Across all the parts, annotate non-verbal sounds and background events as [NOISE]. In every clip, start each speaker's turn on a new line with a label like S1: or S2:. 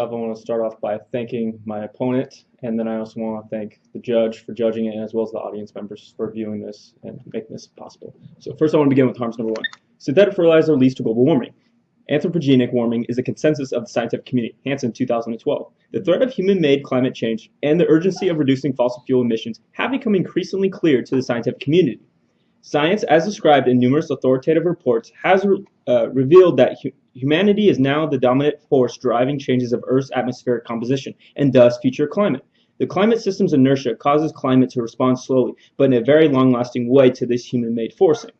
S1: Off, I want to start off by thanking my opponent, and then I also want to thank the judge for judging it, as well as the audience members for viewing this and making this possible. So first I want to begin with harms number one. Synthetic fertilizer leads to global warming. Anthropogenic warming is a consensus of the scientific community, Hansen 2012. The threat of human-made climate change and the urgency of reducing fossil fuel emissions have become increasingly clear to the scientific community. Science, as described in numerous authoritative reports, has uh, revealed that hu humanity is now the dominant force driving changes of Earth's atmospheric composition and thus future climate. The climate system's inertia causes climate to respond slowly, but in a very long-lasting way to this human-made forcing.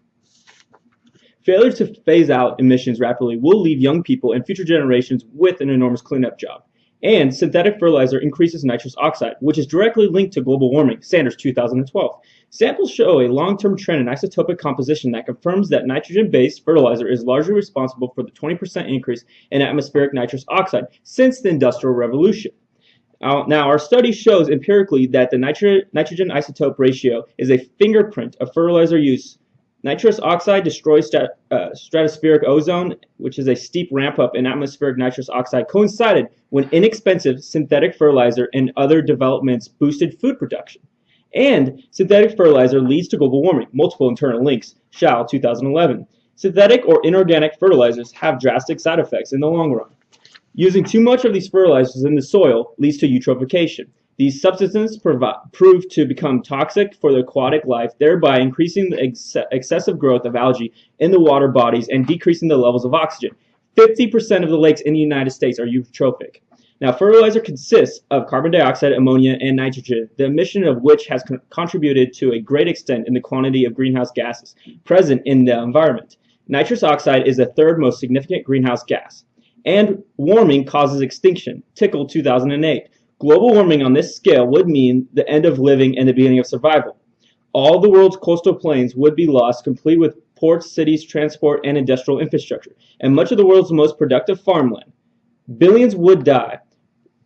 S1: Failure to phase out emissions rapidly will leave young people and future generations with an enormous cleanup job. And synthetic fertilizer increases nitrous oxide, which is directly linked to global warming, Sanders 2012. Samples show a long-term trend in isotopic composition that confirms that nitrogen-based fertilizer is largely responsible for the 20% increase in atmospheric nitrous oxide since the Industrial Revolution. Now, our study shows empirically that the nitro nitrogen isotope ratio is a fingerprint of fertilizer use. Nitrous oxide destroys uh, stratospheric ozone, which is a steep ramp up in atmospheric nitrous oxide, coincided when inexpensive synthetic fertilizer and other developments boosted food production. And synthetic fertilizer leads to global warming, multiple internal links, Shao 2011. Synthetic or inorganic fertilizers have drastic side effects in the long run. Using too much of these fertilizers in the soil leads to eutrophication. These substances prove to become toxic for the aquatic life, thereby increasing the ex excessive growth of algae in the water bodies and decreasing the levels of oxygen. 50% of the lakes in the United States are eutrophic. Now, fertilizer consists of carbon dioxide, ammonia, and nitrogen, the emission of which has con contributed to a great extent in the quantity of greenhouse gases present in the environment. Nitrous oxide is the third most significant greenhouse gas. And warming causes extinction, Tickell 2008. Global warming on this scale would mean the end of living and the beginning of survival. All the world's coastal plains would be lost, complete with ports, cities, transport, and industrial infrastructure, and much of the world's most productive farmland. Billions would die,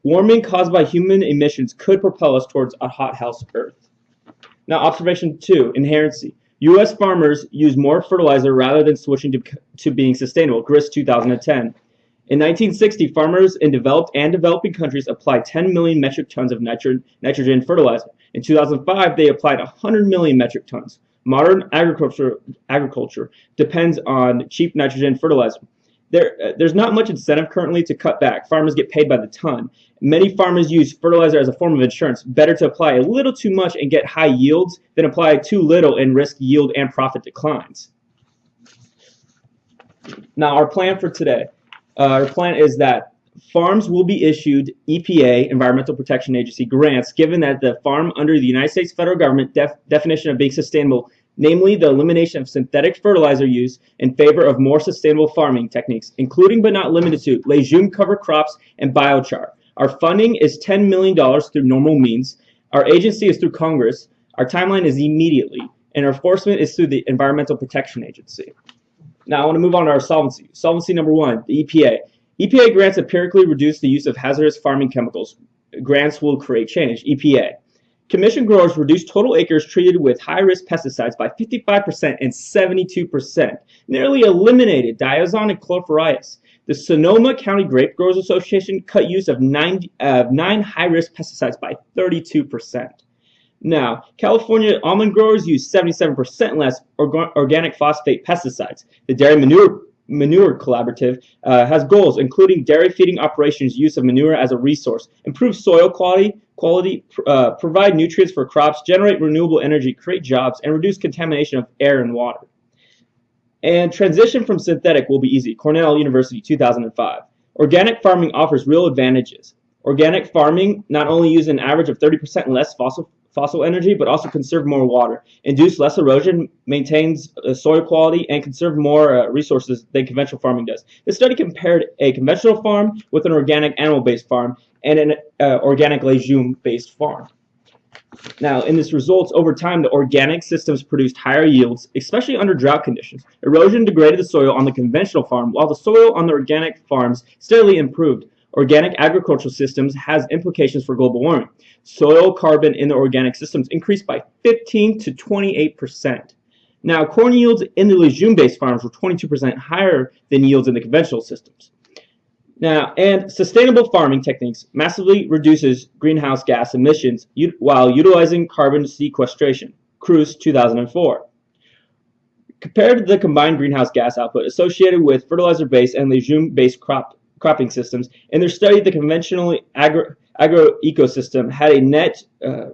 S1: Warming caused by human emissions could propel us towards a hothouse Earth. Now, observation two, inherency. U.S. farmers use more fertilizer rather than switching to, to being sustainable, GRIS 2010. In 1960, farmers in developed and developing countries applied 10 million metric tons of nitrogen fertilizer. In 2005, they applied 100 million metric tons. Modern agriculture, agriculture depends on cheap nitrogen fertilizer. There, uh, there's not much incentive currently to cut back. Farmers get paid by the ton. Many farmers use fertilizer as a form of insurance. Better to apply a little too much and get high yields than apply too little and risk yield and profit declines. Now, our plan for today. Uh, our plan is that farms will be issued EPA, Environmental Protection Agency, grants given that the farm under the United States federal government def definition of being sustainable namely the elimination of synthetic fertilizer use in favor of more sustainable farming techniques, including but not limited to legume cover crops and biochar. Our funding is $10 million through normal means. Our agency is through Congress. Our timeline is immediately. And our enforcement is through the Environmental Protection Agency. Now I want to move on to our solvency. Solvency number one, the EPA. EPA grants empirically reduce the use of hazardous farming chemicals. Grants will create change. EPA. Commission growers reduced total acres treated with high-risk pesticides by 55% and 72%, nearly eliminated diazinon and chlorpyrifos. The Sonoma County Grape Growers Association cut use of nine, uh, nine high-risk pesticides by 32%. Now, California almond growers use 77% less organic phosphate pesticides. The Dairy Manure Manure Collaborative uh, has goals including dairy feeding operations, use of manure as a resource, improve soil quality, quality uh, provide nutrients for crops, generate renewable energy, create jobs, and reduce contamination of air and water. And transition from synthetic will be easy. Cornell University, 2005. Organic farming offers real advantages. Organic farming not only uses an average of 30% less fossil fossil energy, but also conserve more water, induce less erosion, maintains uh, soil quality, and conserve more uh, resources than conventional farming does. This study compared a conventional farm with an organic animal-based farm and an uh, organic legume-based farm. Now, in this results, over time, the organic systems produced higher yields, especially under drought conditions. Erosion degraded the soil on the conventional farm, while the soil on the organic farms steadily improved. Organic agricultural systems has implications for global warming. Soil carbon in the organic systems increased by 15 to 28%. Now, corn yields in the legume-based farms were 22% higher than yields in the conventional systems. Now, and sustainable farming techniques massively reduces greenhouse gas emissions while utilizing carbon sequestration. Cruz 2004. Compared to the combined greenhouse gas output associated with fertilizer-based and legume-based crop cropping systems, in their study, the conventional agro, agro ecosystem had a net uh,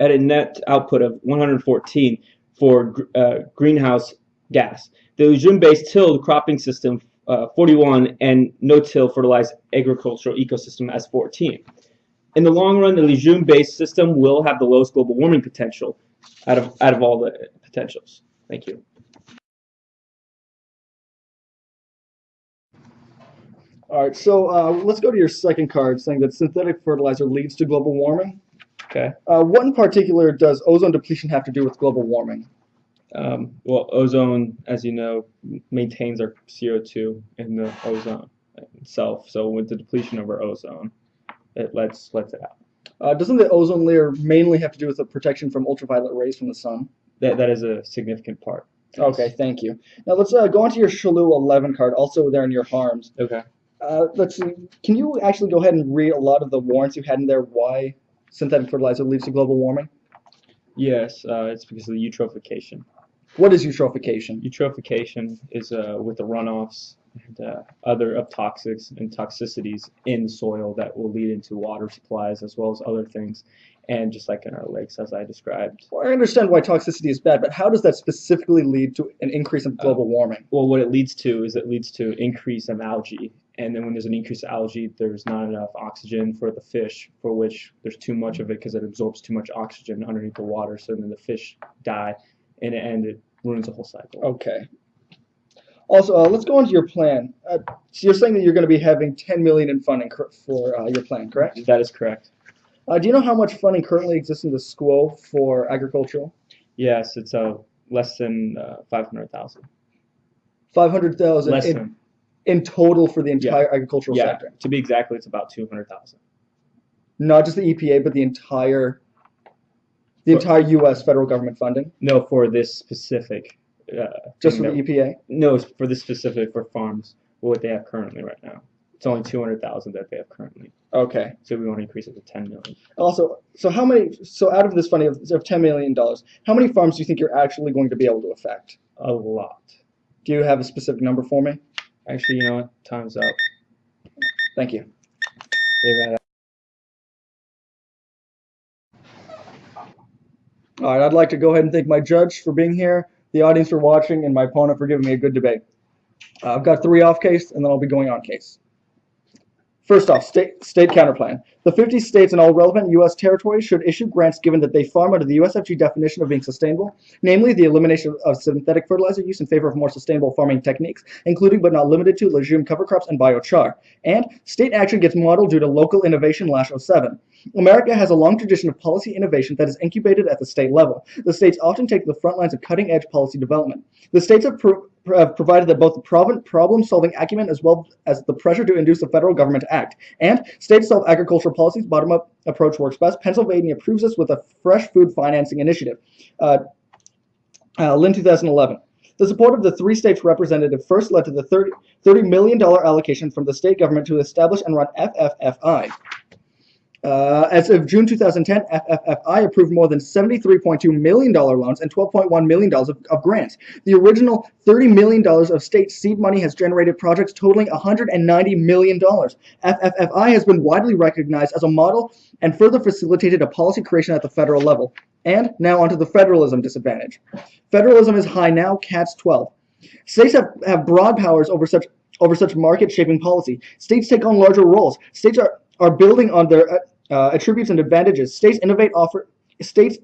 S1: had a net output of 114 for uh, greenhouse gas. The legume-based tilled cropping system uh, 41 and no-till fertilized agricultural ecosystem as 14. In the long run, the legume-based system will have the lowest global warming potential out of out of all the potentials. Thank you.
S2: All right, so uh, let's go to your second card saying that synthetic fertilizer leads to global warming.
S1: Okay.
S2: Uh, what in particular does ozone depletion have to do with global warming?
S1: Um, well, ozone, as you know, maintains our CO2 in the ozone itself. So with the depletion of our ozone, it lets lets it out.
S2: Uh, doesn't the ozone layer mainly have to do with the protection from ultraviolet rays from the sun?
S1: That that is a significant part.
S2: Okay, thank you. Now let's uh, go on to your Shalu 11 card, also there in your harms.
S1: Okay.
S2: Uh, let's see. Can you actually go ahead and read a lot of the warrants you had in there why synthetic fertilizer leads to global warming?
S1: Yes, uh, it's because of the eutrophication.
S2: What is eutrophication?
S1: Eutrophication is uh, with the runoffs and uh, other of toxics and toxicities in the soil that will lead into water supplies as well as other things. And just like in our lakes, as I described.
S2: Well, I understand why toxicity is bad, but how does that specifically lead to an increase in global warming?
S1: Well, what it leads to is it leads to increase of algae. And then when there's an increase of algae, there's not enough oxygen for the fish, for which there's too much of it because it absorbs too much oxygen underneath the water. So then the fish die, and it, and it ruins the whole cycle.
S2: Okay. Also, uh, let's go on to your plan. Uh, so you're saying that you're going to be having 10 million in funding for uh, your plan, correct?
S1: That is correct.
S2: Uh, do you know how much funding currently exists in the school for agricultural?
S1: Yes, it's uh, less than uh, 500,000.
S2: 500,000
S1: Less than.
S2: In total for the entire agricultural
S1: Yeah,
S2: sector.
S1: to be exactly, it's about 200,000.
S2: Not just the EPA, but the entire the
S1: For-
S2: entire U.S. federal government funding,
S1: No, for this specific. Uh,
S2: just for the EPA.
S1: No, it's for this specific for farms. What they have currently right now. It's only 200,000 that they have currently.
S2: Okay.
S1: So we want to increase it to 10 million.
S2: Also, so how many? So out of this funding of, of 10 million dollars, how many farms do you think you're actually going to be able to affect?
S1: A lot.
S2: Do you have a specific number for me?
S1: Actually, you know what? Time's up.
S2: Thank you. All right, I'd like to go ahead and thank my judge for being here, the audience for watching, and my opponent for giving me a good debate. Uh, I've got three off case, and then I'll be going on case. First off, state, state counterplan. The 50 states and all relevant U.S. territories should issue grants given that they farm under the USFG definition of being sustainable, namely the elimination of synthetic fertilizer use in favor of more sustainable farming techniques, including but not limited to legume cover crops and biochar. And state action gets modeled due to local innovation lash 07. America has a long tradition of policy innovation that is incubated at the state level. The states often take the front lines of cutting edge policy development. The states have, have provided that both the problem solving acumen as well as the pressure to induce the federal government to act. And state self agricultural policies bottom up approach works best. Pennsylvania approves this with a fresh food financing initiative. Uh, uh, Lynn 2011. The support of the three states representative first led to the 30, $30 million allocation from the state government to establish and run FFFI. Uh, as of June 2010, FFFI approved more than $73.2 million loans and $12.1 million of, of grants. The original $30 million of state seed money has generated projects totaling $190 million. FFFI has been widely recognized as a model and further facilitated a policy creation at the federal level. And now onto the federalism disadvantage. Federalism is high now, Katz 12. States have, have broad powers over such over such market shaping policy. States take on larger roles. States are, are building on their uh, attributes and advantages. States innovate offer states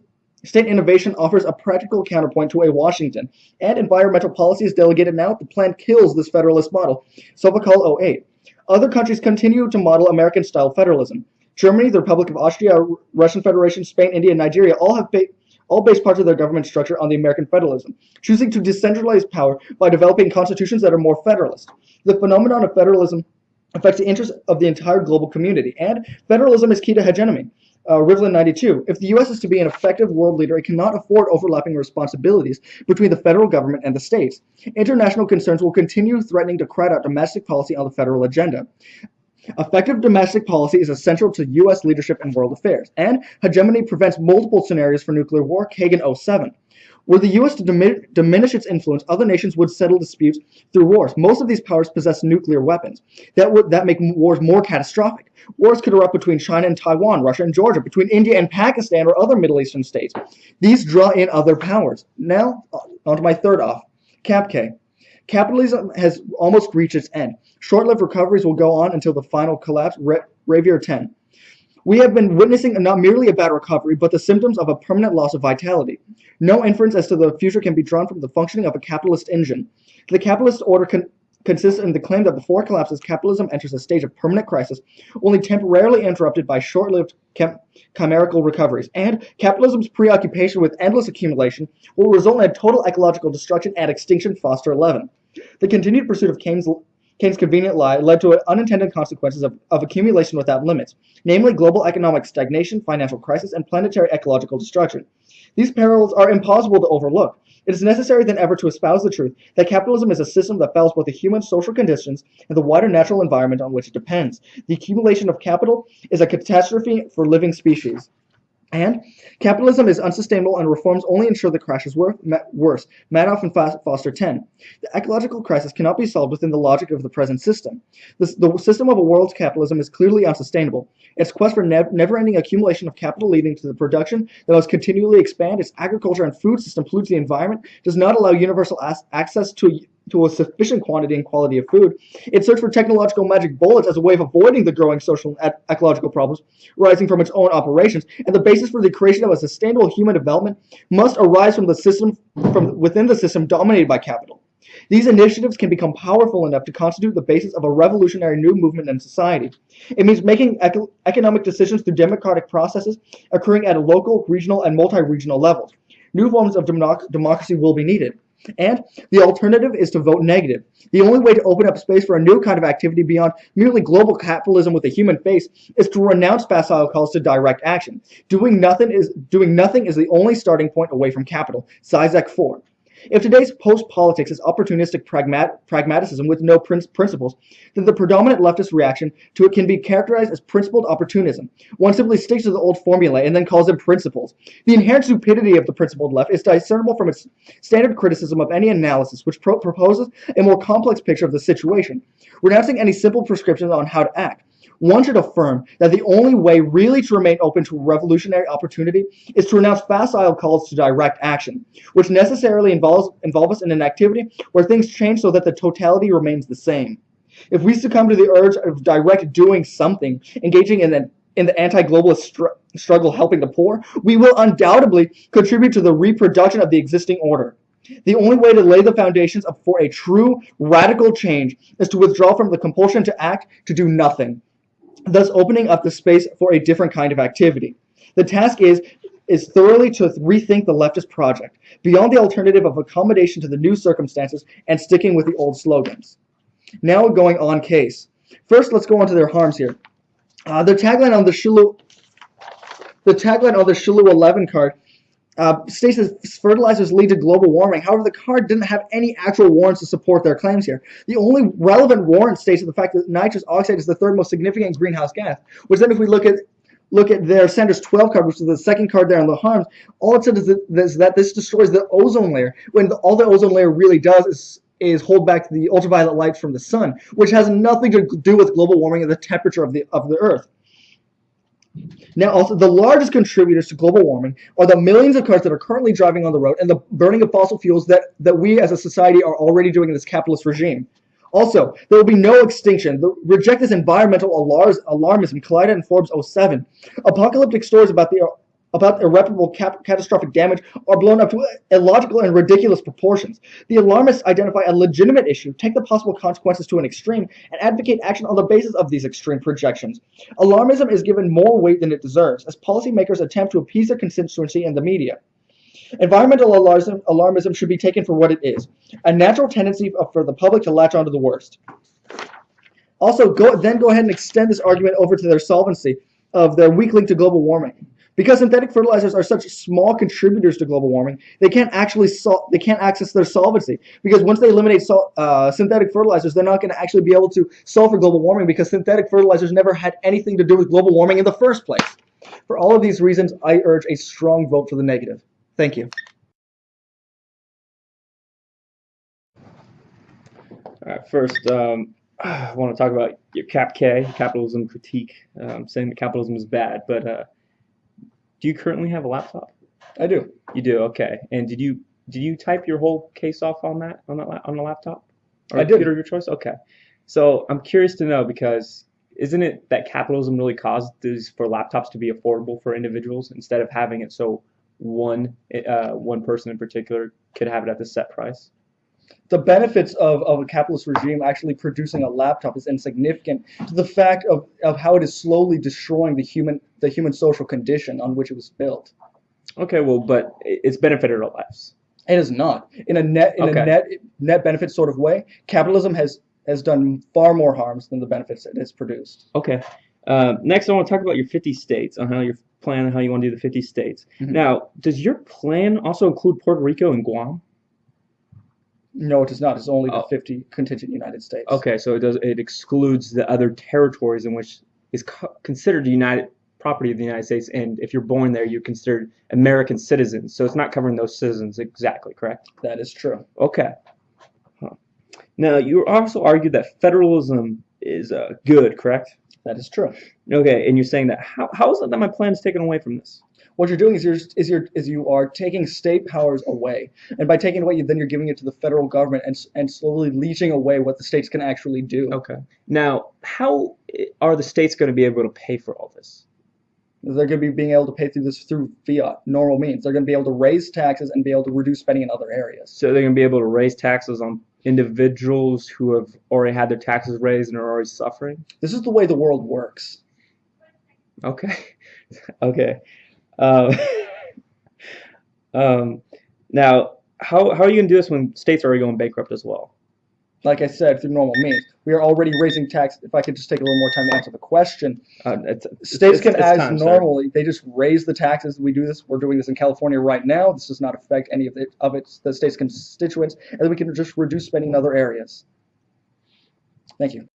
S2: state innovation offers a practical counterpoint to a Washington. And environmental policy is delegated now. The plan kills this federalist model. Sovacool 08. Other countries continue to model American style federalism. Germany, the Republic of Austria, Russian Federation, Spain, India, and Nigeria all have ba- all base parts of their government structure on the American federalism, choosing to decentralize power by developing constitutions that are more federalist. The phenomenon of federalism affects the interests of the entire global community, and federalism is key to hegemony. uh, Rivlin 92. If the U.S. is to be an effective world leader, it cannot afford overlapping responsibilities between the federal government and the states. International concerns will continue threatening to crowd out domestic policy on the federal agenda. Effective domestic policy is essential to U.S. leadership in world affairs, and hegemony prevents multiple scenarios for nuclear war, Kagan 07. Were the U.S. to dimin- diminish its influence, other nations would settle disputes through wars. Most of these powers possess nuclear weapons that would that make wars more catastrophic. Wars could erupt between China and Taiwan, Russia and Georgia, between India and Pakistan, or other Middle Eastern states. These draw in other powers. Now, uh, on to my third off, Cap K. Capitalism has almost reached its end. Short-lived recoveries will go on until the final collapse. Ra- Ravier 10. We have been witnessing not merely a bad recovery, but the symptoms of a permanent loss of vitality. No inference as to the future can be drawn from the functioning of a capitalist engine. The capitalist order con- consists in the claim that before collapses, capitalism enters a stage of permanent crisis, only temporarily interrupted by short-lived chimerical recoveries. And capitalism's preoccupation with endless accumulation will result in a total ecological destruction and extinction. Foster 11. The continued pursuit of Keynes Keynes' convenient lie led to unintended consequences of, of accumulation without limits, namely global economic stagnation, financial crisis, and planetary ecological destruction. These perils are impossible to overlook. It is necessary than ever to espouse the truth that capitalism is a system that fails both the human social conditions and the wider natural environment on which it depends. The accumulation of capital is a catastrophe for living species. And capitalism is unsustainable and reforms only ensure the crash is wor- worse. Magdoff and Foster 10. The ecological crisis cannot be solved within the logic of the present system. The system of a world capitalism is clearly unsustainable. Its quest for nev- never-ending accumulation of capital leading to the production that must continually expand, its agriculture and food system pollutes the environment, does not allow universal access to to a sufficient quantity and quality of food. Its search for technological magic bullets as a way of avoiding the growing social and ecological problems arising from its own operations, and the basis for the creation of a sustainable human development must arise from the system from within the system dominated by capital. These initiatives can become powerful enough to constitute the basis of a revolutionary new movement in society. It means making eco- economic decisions through democratic processes occurring at a local, regional, and multi-regional levels. New forms of democ- democracy will be needed. And the alternative is to vote negative. The only way to open up space for a new kind of activity beyond merely global capitalism with a human face is to renounce facile calls to direct action. Doing nothing is doing nothing is the only starting point away from capital. Zizek 4. If today's post-politics is opportunistic pragmat- pragmatism with no prin- principles, then the predominant leftist reaction to it can be characterized as principled opportunism. One simply sticks to the old formulae and then calls them principles. The inherent stupidity of the principled left is discernible from its standard criticism of any analysis which pro- proposes a more complex picture of the situation, renouncing any simple prescriptions on how to act. One should affirm that the only way really to remain open to revolutionary opportunity is to renounce facile calls to direct action, which necessarily involves involve us in an activity where things change so that the totality remains the same. If we succumb to the urge of direct doing something, engaging in an in the anti-globalist str- struggle helping the poor, we will undoubtedly contribute to the reproduction of the existing order. The only way to lay the foundations for a true radical change is to withdraw from the compulsion to act to do nothing thus opening up the space for a different kind of activity. The task is is thoroughly to rethink the leftist project beyond the alternative of accommodation to the new circumstances and sticking with the old slogans. Now going on case. First, let's go on to their harms here. Uh, the tagline on the Shulu, the tagline on the Shulu 11 card uh, states that fertilizers lead to global warming. However, the card didn't have any actual warrants to support their claims here. The only relevant warrant states the fact that nitrous oxide is the third most significant greenhouse gas. Which then, if we look at look at their Sanders 12 card, which is the second card there on the harms, all it said is that, is that this destroys the ozone layer. When the, all the ozone layer really does is is hold back the ultraviolet light from the sun, which has nothing to do with global warming and the temperature of the of the Earth. Now, also, the largest contributors to global warming are the millions of cars that are currently driving on the road and the burning of fossil fuels that, that we as a society are already doing in this capitalist regime. Also, there will be no extinction. The, reject this environmental alarmism collided in Forbes 07. Apocalyptic stories about the about irreparable catastrophic damage are blown up to illogical and ridiculous proportions. The alarmists identify a legitimate issue, take the possible consequences to an extreme, and advocate action on the basis of these extreme projections. Alarmism is given more weight than it deserves, as policymakers attempt to appease their constituency and the media. Environmental alarmism, alarmism should be taken for what it is a natural tendency for the public to latch onto the worst. Also, go, then go ahead and extend this argument over to their solvency of their weak link to global warming. Because synthetic fertilizers are such small contributors to global warming, they can't actually sol- they can't access their solvency. Because once they eliminate sol- uh, synthetic fertilizers, they're not going to actually be able to solve for global warming because synthetic fertilizers never had anything to do with global warming in the first place. For all of these reasons, I urge a strong vote for the negative. Thank you.
S1: All right, first, um, [SIGHS] I want to talk about your Cap K, capitalism critique, um, saying that capitalism is bad. But uh, do you currently have a laptop?
S2: I do.
S1: You do, okay. And did you did you type your whole case off on that on that on the laptop? Or
S2: I did.
S1: computer of your choice? Okay. So I'm curious to know because isn't it that capitalism really caused these for laptops to be affordable for individuals instead of having it so one uh, one person in particular could have it at the set price?
S2: The benefits of, of a capitalist regime actually producing a laptop is insignificant to the fact of, of how it is slowly destroying the human the human social condition on which it was built.
S1: Okay, well, but it- it's benefited our lives.
S2: It is not. In a net in
S1: Okay.
S2: a net net benefit sort of way, capitalism has has done far more harms than the benefits it has produced.
S1: Okay. Uh, next, I want to talk about your 50 states on how you're planning how you want to do the 50 states.
S2: Mhm.
S1: Now, does your plan also include Puerto Rico and Guam?
S2: No, it does not. It's only the
S1: Oh.
S2: 50 contingent United States.
S1: Okay, so it does it excludes the other territories in which is co- considered United property of the United States, and if you're born there, you're considered American citizens. So it's not covering those citizens exactly, correct?
S2: That is true.
S1: Okay. Huh. Now, you also argued that federalism is uh, good, correct?
S2: That is true.
S1: Okay, and you're saying that how, how is it that my plan is taken away from this?
S2: What you're doing is you're is you're is you are taking state powers away, and by taking it away, then you're giving it to the federal government and and slowly leeching away what the states can actually do.
S1: Okay. Now, how are the states going to be able to pay for all this?
S2: They're going to be being able to pay through this through fiat, normal means. They're going to be able to raise taxes and be able to reduce spending in other areas.
S1: So they're going to be able to raise taxes on individuals who have already had their taxes raised and are already suffering?
S2: This is the way the world works.
S1: Okay. [LAUGHS] okay. Um, [LAUGHS] um, now, how, how are you going to do this when states are already going bankrupt as well?
S2: Like I said, through normal means. We are already raising tax. If I could just take a little more time to answer the question,
S1: Uh, it's,
S2: states
S1: it's-
S2: can,
S1: it's
S2: as
S1: time,
S2: normally, they just raise the taxes. We do this. We're doing this in California right now. This does not affect any of it of its the state's constituents, and then we can just reduce spending in other areas. Thank you.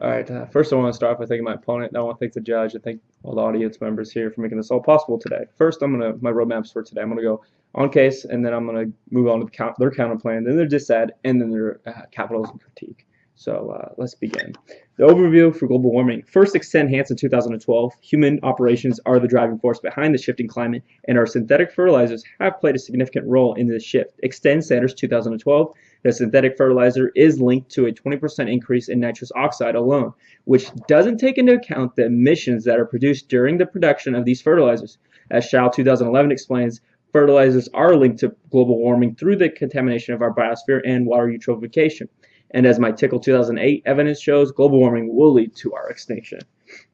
S1: All right. Uh, first, I want to start off by thanking my opponent. I want to thank the judge. and thank all the audience members here for making this all possible today. First, I'm gonna my roadmaps for today. I'm gonna go on case, and then I'm gonna move on to the count, their counter plan, then their dissad, and then their uh, capitalism critique. So uh, let's begin. The overview for global warming. First, extend Hansen 2012. Human operations are the driving force behind the shifting climate, and our synthetic fertilizers have played a significant role in this shift. Extend Sanders 2012. The synthetic fertilizer is linked to a 20% increase in nitrous oxide alone, which doesn't take into account the emissions that are produced during the production of these fertilizers. As Shao 2011 explains, fertilizers are linked to global warming through the contamination of our biosphere and water eutrophication. And as my Tickell 2008 evidence shows, global warming will lead to our extinction.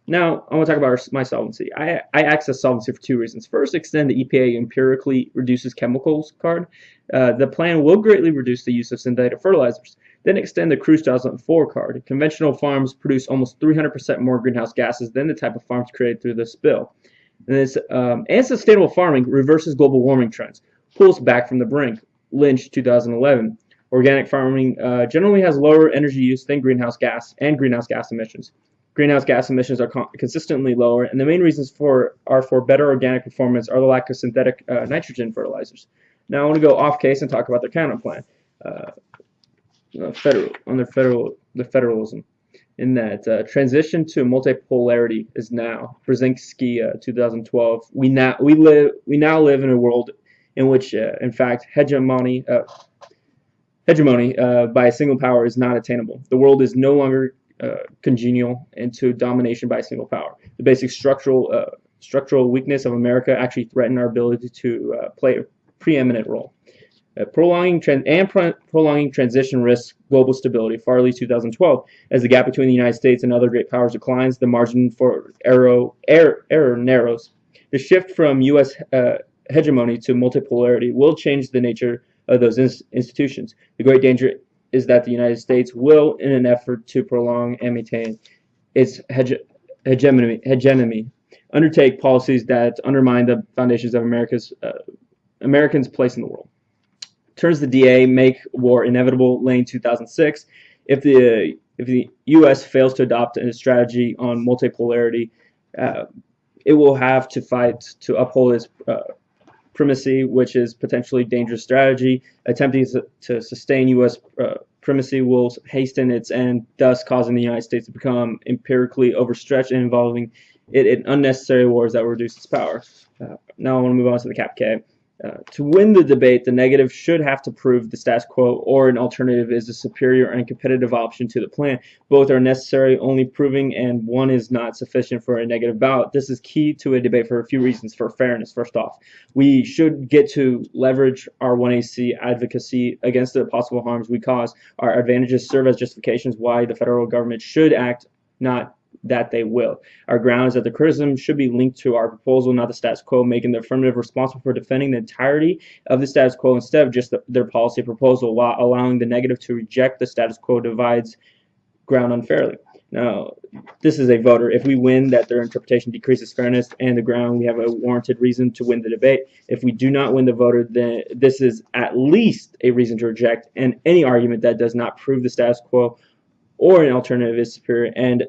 S1: Now, I want to talk about our, my solvency. I, I access solvency for two reasons. First, extend the EPA empirically reduces chemicals card. Uh, the plan will greatly reduce the use of synthetic fertilizers. Then extend the Cruise 2004 card. Conventional farms produce almost 300% more greenhouse gases than the type of farms created through this bill. And, this, um, and sustainable farming reverses global warming trends, pulls back from the brink. Lynch 2011. Organic farming uh, generally has lower energy use than greenhouse gas and greenhouse gas emissions. Greenhouse gas emissions are con- consistently lower, and the main reasons for are for better organic performance are the lack of synthetic uh, nitrogen fertilizers. Now I want to go off case and talk about their counter plan. Uh, federal on the federal the federalism in that uh, transition to multipolarity is now Brzezinski uh, 2012 we now we live we now live in a world in which uh, in fact hegemony hegemony uh, by a single power is not attainable the world is no longer uh, congenial into domination by a single power the basic structural uh, structural weakness of America actually threaten our ability to uh, play a preeminent role uh, prolonging and pro- prolonging transition risks global stability. Farley 2012. As the gap between the United States and other great powers declines, the margin for error, error, error narrows. The shift from U.S. Uh, hegemony to multipolarity will change the nature of those ins- institutions. The great danger is that the United States will, in an effort to prolong and maintain its hege- hegemony, hegemony, undertake policies that undermine the foundations of America's uh, Americans' place in the world. Turns the DA make war inevitable, Layne 2006. If the if the U.S. fails to adopt a strategy on multipolarity, uh, it will have to fight to uphold its uh, primacy, which is potentially dangerous strategy. Attempting to, sustain U.S. Uh, primacy will hasten its end, thus causing the United States to become empirically overstretched and involving it in unnecessary wars that will reduce its power. Uh, now I want to move on to the Cap. Uh, to win the debate, the negative should have to prove the status quo or an alternative is a superior and competitive option to the plan. Both are necessary, only proving and one is not sufficient for a negative ballot. This is key to a debate for a few reasons. For fairness, first off, we should get to leverage our 1AC advocacy against the possible harms we cause. Our advantages serve as justifications why the federal government should act, not that they will. Our ground is that the criticism should be linked to our proposal, not the status quo, making the affirmative responsible for defending the entirety of the status quo instead of just the, their policy proposal, while allowing the negative to reject the status quo divides ground unfairly. Now, this is a voter. If we win that their interpretation decreases fairness and the ground, we have a warranted reason to win the debate. If we do not win the voter, then this is at least a reason to reject and any argument that does not prove the status quo or an alternative is superior and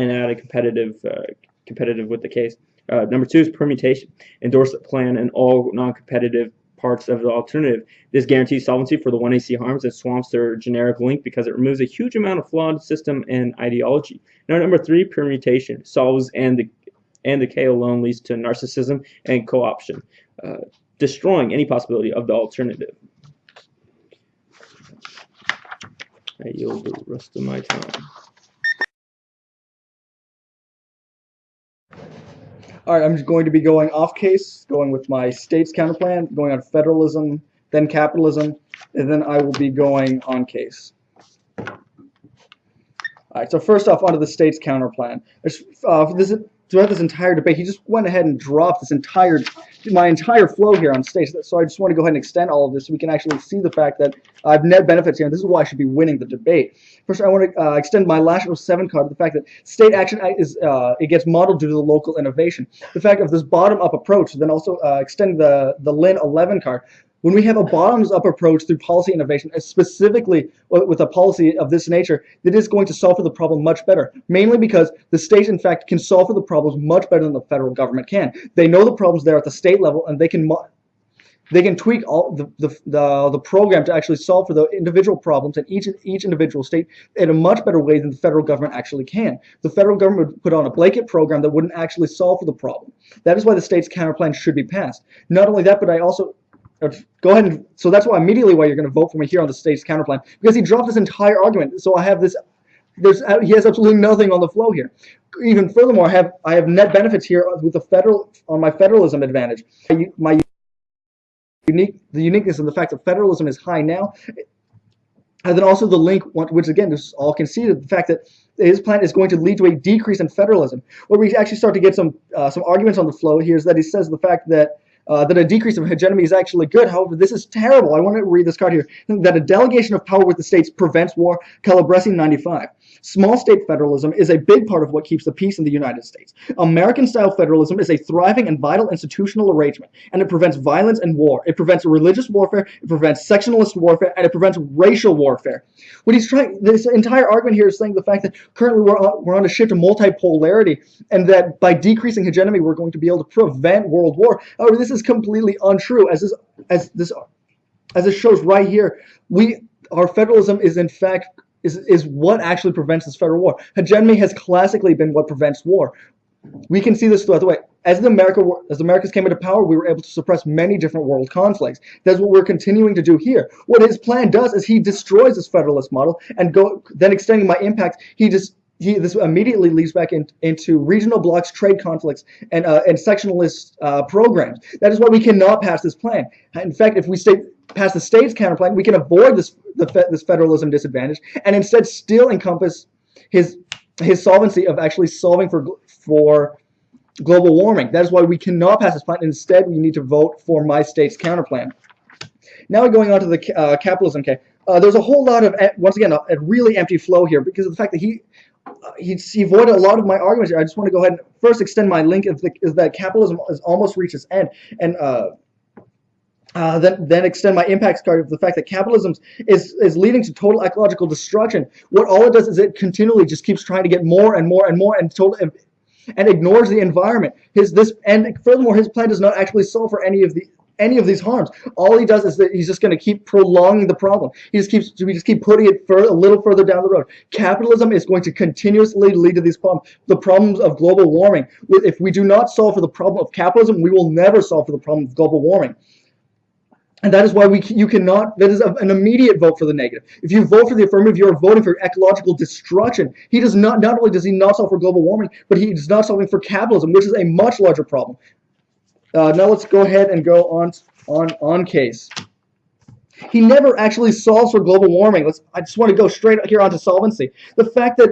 S1: and add a competitive uh, competitive with the case. Uh, number two is permutation. Endorse the plan and all non-competitive parts of the alternative. This guarantees solvency for the 1AC harms and swamps their generic link because it removes a huge amount of flawed system and ideology. Now, number three, permutation solves and the and the K alone leads to narcissism and co-option, uh, destroying any possibility of the alternative. I yield the rest of my time.
S2: All right, I'm going to be going off case, going with my state's counterplan, going on federalism, then capitalism, and then I will be going on case. All right, so first off, onto the state's counterplan. There's, uh, this, throughout this entire debate, he just went ahead and dropped this entire, my entire flow here on stage. So I just want to go ahead and extend all of this so we can actually see the fact that I've net benefits here. And this is why I should be winning the debate. First, I want to uh, extend my last 7 card to the fact that state action is uh, it gets modeled due to the local innovation. The fact of this bottom-up approach, then also uh, extend the the Lin 11 card when we have a bottoms-up approach through policy innovation, uh, specifically with a policy of this nature, that is going to solve for the problem much better. Mainly because the states, in fact, can solve for the problems much better than the federal government can. They know the problems there at the state level, and they can they can tweak all the, the, the, the, program to actually solve for the individual problems in each, each individual state in a much better way than the federal government actually can. The federal government would put on a blanket program that wouldn't actually solve for the problem. That is why the state's counterplan should be passed. Not only that, but I also Go ahead and so that's why immediately why you're going to vote for me here on the state's counterplan because he dropped this entire argument. So I have this. There's he has absolutely nothing on the flow here. Even furthermore, I have I have net benefits here with the federal on my federalism advantage. My unique the uniqueness of the fact that federalism is high now, and then also the link, which again this is all conceded, the fact that his plan is going to lead to a decrease in federalism. Where we actually start to get some uh, some arguments on the flow here is that he says the fact that uh, that a decrease of hegemony is actually good. However, this is terrible. I want to read this card here. That a delegation of power with the states prevents war. Calabresi 95. Small state federalism is a big part of what keeps the peace in the United States. American-style federalism is a thriving and vital institutional arrangement, and it prevents violence and war. It prevents religious warfare, it prevents sectionalist warfare, and it prevents racial warfare. What he's trying, this entire argument here is saying the fact that currently we're on, we're on a shift to multipolarity, and that by decreasing hegemony, we're going to be able to prevent world war. However, this is completely untrue, as this, as this, as it shows right here. We, our federalism is in fact is, is what actually prevents this federal war. Hegemony has classically been what prevents war. We can see this throughout the way. As the America as the Americas came into power, we were able to suppress many different world conflicts. That's what we're continuing to do here. What his plan does is he destroys this federalist model and go then extending my impact, he just he, this immediately leads back in, into regional blocks, trade conflicts, and uh, and sectionalist uh, programs. That is why we cannot pass this plan. In fact, if we stay pass the state's counterplan, we can avoid this the, this federalism disadvantage and instead still encompass his his solvency of actually solving for for global warming. That is why we cannot pass this plan. Instead, we need to vote for my state's counterplan. Now going on to the uh, capitalism. Okay, uh, there's a whole lot of once again a, a, really empty flow here because of the fact that he uh, he, he avoided a lot of my arguments here. I just want to go ahead and first extend my link is, the, is that capitalism has almost reached its end, and uh, then then extend my impacts card of the fact that capitalism is is leading to total ecological destruction. What all it does is it continually just keeps trying to get more and more and more and total and ignores the environment. His this and furthermore, his plan does not actually solve for any of the any of these harms. All he does is that he's just going to keep prolonging the problem. He just keeps we just keep putting it further, a little further down the road. Capitalism is going to continuously lead to these problems. The problems of global warming. If we do not solve for the problem of capitalism, we will never solve for the problem of global warming. And that is why we you cannot, that is an immediate vote for the negative. If you vote for the affirmative, you are voting for ecological destruction. He does not, not only does he not solve for global warming, but he is not solving for capitalism, which is a much larger problem. Uh, now let's go ahead and go on, on, on case. He never actually solves for global warming. Let's, I just want to go straight here onto solvency. The fact that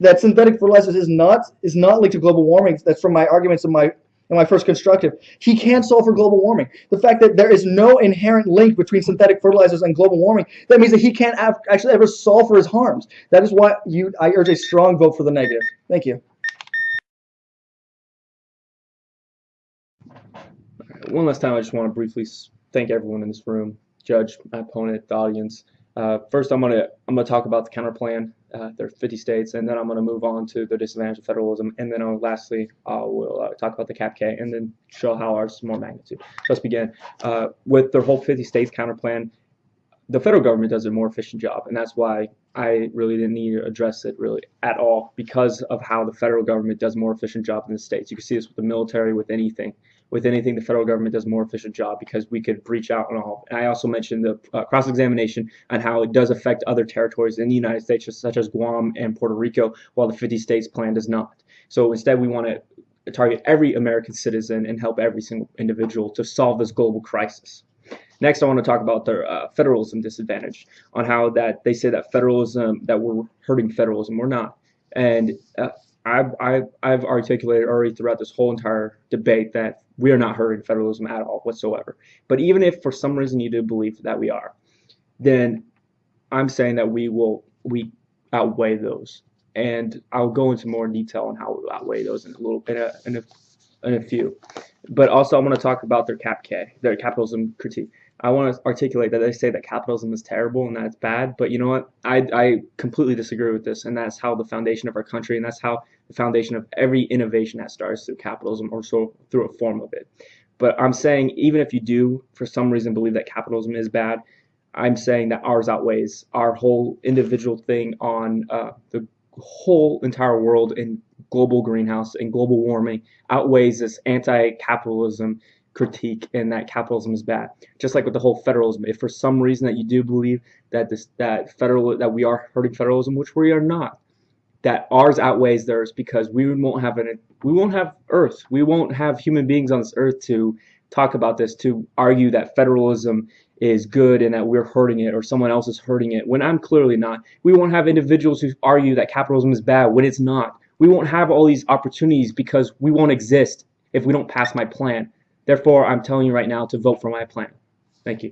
S2: that synthetic fertilizers is not is not linked to global warming. That's from my arguments in my in my first constructive, he can't solve for global warming. The fact that there is no inherent link between synthetic fertilizers and global warming, that means that he can't actually ever solve for his harms. That is why you, I urge a strong vote for the negative. Thank you.
S1: One last time, I just want to briefly thank everyone in this room, judge, my opponent, the audience. Uh, first, I'm gonna I'm gonna talk about the counter plan. Uh, there are 50 states, and then I'm gonna move on to the disadvantage of federalism, and then I'll, lastly uh, we'll uh, talk about the cap K, and then show how ours is more magnitude. Let's begin uh, with the whole 50 states counter plan. The federal government does a more efficient job, and that's why I really didn't need to address it really at all because of how the federal government does a more efficient job than the states. You can see this with the military, with anything with anything, the federal government does a more efficient job because we could reach out and all. And I also mentioned the uh, cross-examination on how it does affect other territories in the United States, such as Guam and Puerto Rico, while the 50 states plan does not. So instead, we want to target every American citizen and help every single individual to solve this global crisis. Next, I want to talk about the uh, federalism disadvantage on how that they say that federalism that we're hurting federalism. We're not, and uh, I've, I've, I've articulated already throughout this whole entire debate that we are not hurting federalism at all whatsoever. But even if for some reason you do believe that we are, then I'm saying that we will we outweigh those, and I'll go into more detail on how we outweigh those in a little in a in a, in a few. But also, I want to talk about their cap K, their capitalism critique. I want to articulate that they say that capitalism is terrible and that it's bad, but you know what? I, I completely disagree with this, and that's how the foundation of our country, and that's how the foundation of every innovation that starts through capitalism or so through a form of it. But I'm saying even if you do, for some reason, believe that capitalism is bad, I'm saying that ours outweighs our whole individual thing on uh, the whole entire world in global greenhouse and global warming outweighs this anti-capitalism critique and that capitalism is bad. Just like with the whole federalism, if for some reason that you do believe that this that federal that we are hurting federalism, which we are not, that ours outweighs theirs because we won't have an we won't have Earth, we won't have human beings on this Earth to talk about this to argue that federalism is good and that we're hurting it or someone else is hurting it when I'm clearly not. We won't have individuals who argue that capitalism is bad when it's not. We won't have all these opportunities because we won't exist if we don't pass my plan. Therefore, I'm telling you right now to vote for my plan. Thank you.